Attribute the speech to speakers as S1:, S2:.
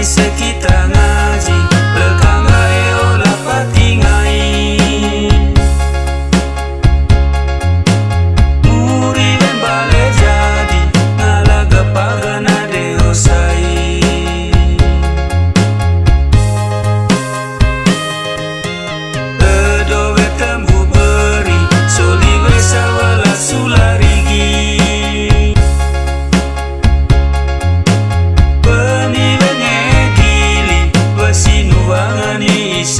S1: mi Anisa.